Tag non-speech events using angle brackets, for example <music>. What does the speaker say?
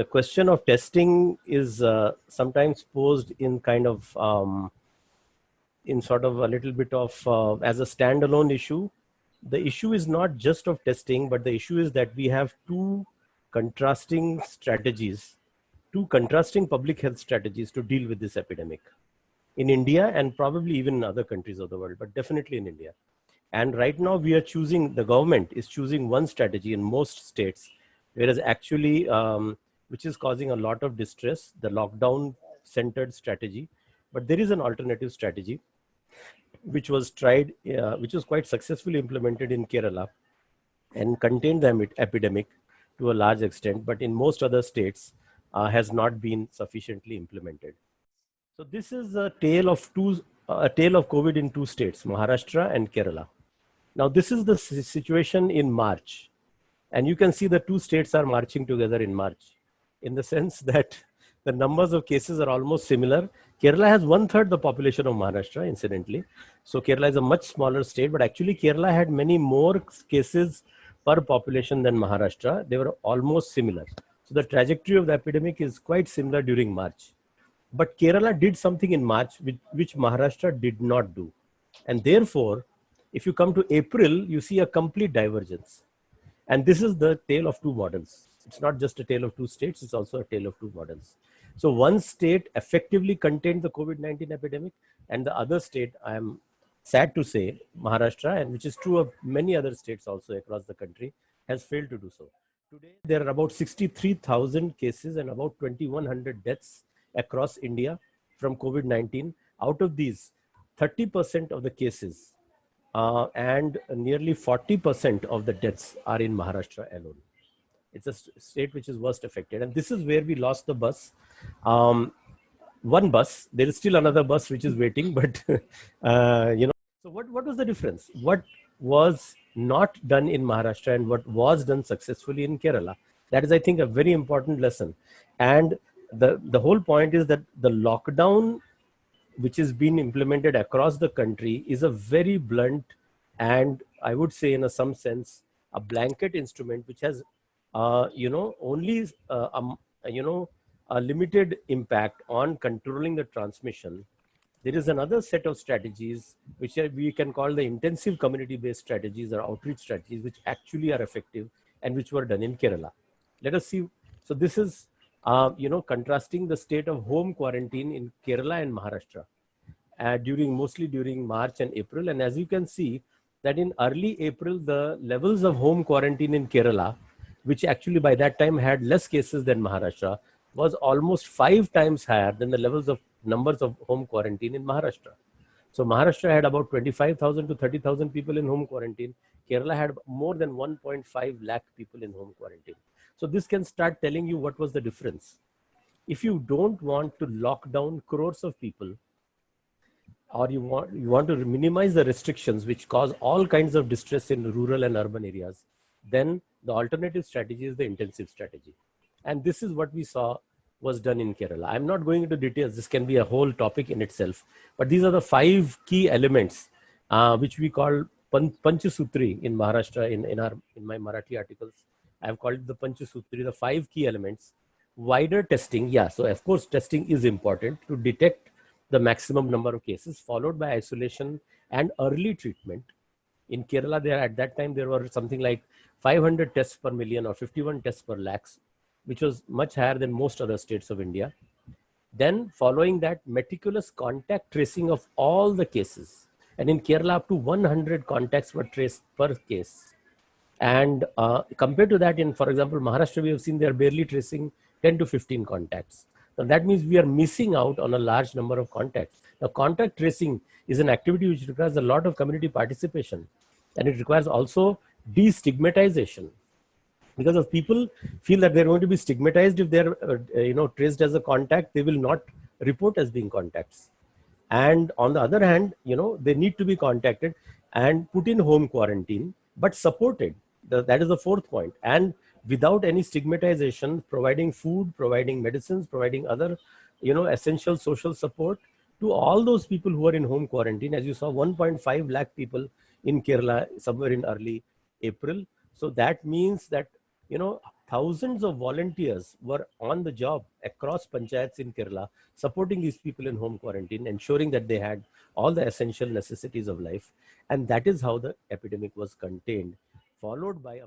uh, question of testing is uh, sometimes posed in kind of um, in sort of a little bit of uh, as a standalone issue. The issue is not just of testing, but the issue is that we have two contrasting strategies, two contrasting public health strategies to deal with this epidemic in India and probably even in other countries of the world, but definitely in India. And right now we are choosing, the government is choosing one strategy in most states, whereas actually, um, which is causing a lot of distress, the lockdown centered strategy. But there is an alternative strategy, which was tried, uh, which was quite successfully implemented in Kerala and contained the epidemic to a large extent, but in most other states uh, has not been sufficiently implemented. So this is a tale of two, a tale of COVID in two states, Maharashtra and Kerala. Now this is the situation in March. And you can see the two states are marching together in March in the sense that the numbers of cases are almost similar. Kerala has one third the population of Maharashtra, incidentally. So Kerala is a much smaller state, but actually Kerala had many more cases per population than Maharashtra. They were almost similar. So the trajectory of the epidemic is quite similar during March. But Kerala did something in March which, which Maharashtra did not do. And therefore, if you come to April, you see a complete divergence. And this is the tale of two models. It's not just a tale of two states, it's also a tale of two models. So one state effectively contained the COVID-19 epidemic and the other state, I am sad to say, Maharashtra, and which is true of many other states also across the country, has failed to do so. Today, there are about 63,000 cases and about 2,100 deaths across India from COVID-19. Out of these, 30% of the cases uh, and nearly 40% of the deaths are in Maharashtra alone. It's a state which is worst affected. And this is where we lost the bus. Um, one bus, there is still another bus which is waiting, <laughs> but uh, you know, so what, what was the difference? What was not done in Maharashtra and what was done successfully in Kerala? That is, I think, a very important lesson. And the, the whole point is that the lockdown which is being implemented across the country is a very blunt and I would say in a, some sense a blanket instrument which has uh, you know only uh, um, you know a limited impact on controlling the transmission. There is another set of strategies which we can call the intensive community based strategies or outreach strategies which actually are effective and which were done in Kerala. Let us see. So this is uh, you know, contrasting the state of home quarantine in Kerala and Maharashtra uh, during mostly during March and April. And as you can see that in early April, the levels of home quarantine in Kerala, which actually by that time had less cases than Maharashtra, was almost five times higher than the levels of numbers of home quarantine in Maharashtra. So Maharashtra had about 25,000 to 30,000 people in home quarantine. Kerala had more than 1.5 lakh people in home quarantine. So this can start telling you what was the difference. If you don't want to lock down crores of people, or you want, you want to minimize the restrictions which cause all kinds of distress in rural and urban areas, then the alternative strategy is the intensive strategy. And this is what we saw was done in Kerala. I'm not going into details. This can be a whole topic in itself. But these are the five key elements uh, which we call Panchasutri in Maharashtra in, in, our, in my Marathi articles. I've called it the Panchasutri, the five key elements. Wider testing, yeah, so of course testing is important to detect the maximum number of cases, followed by isolation and early treatment. In Kerala, there at that time, there were something like 500 tests per million or 51 tests per lakhs, which was much higher than most other states of India. Then following that, meticulous contact tracing of all the cases. And in Kerala, up to 100 contacts were traced per case. And uh, compared to that, in, for example, Maharashtra, we have seen they're barely tracing 10 to 15 contacts. Now that means we are missing out on a large number of contacts. Now contact tracing is an activity which requires a lot of community participation and it requires also destigmatization because if people feel that they're going to be stigmatized if they're uh, you know traced as a contact they will not report as being contacts and on the other hand you know they need to be contacted and put in home quarantine but supported the, that is the fourth point. And without any stigmatization, providing food, providing medicines, providing other, you know, essential social support to all those people who are in home quarantine. As you saw, 1.5 lakh people in Kerala somewhere in early April. So that means that, you know, thousands of volunteers were on the job across panchayats in Kerala, supporting these people in home quarantine, ensuring that they had all the essential necessities of life. And that is how the epidemic was contained, followed by a